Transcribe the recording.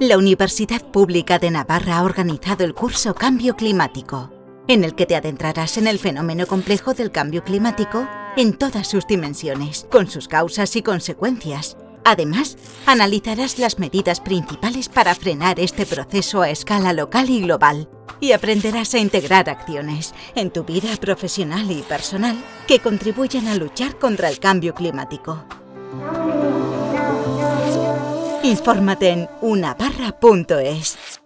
La Universidad Pública de Navarra ha organizado el curso Cambio Climático, en el que te adentrarás en el fenómeno complejo del cambio climático en todas sus dimensiones, con sus causas y consecuencias. Además, analizarás las medidas principales para frenar este proceso a escala local y global y aprenderás a integrar acciones en tu vida profesional y personal que contribuyan a luchar contra el cambio climático. Infórmate en unabarra.es.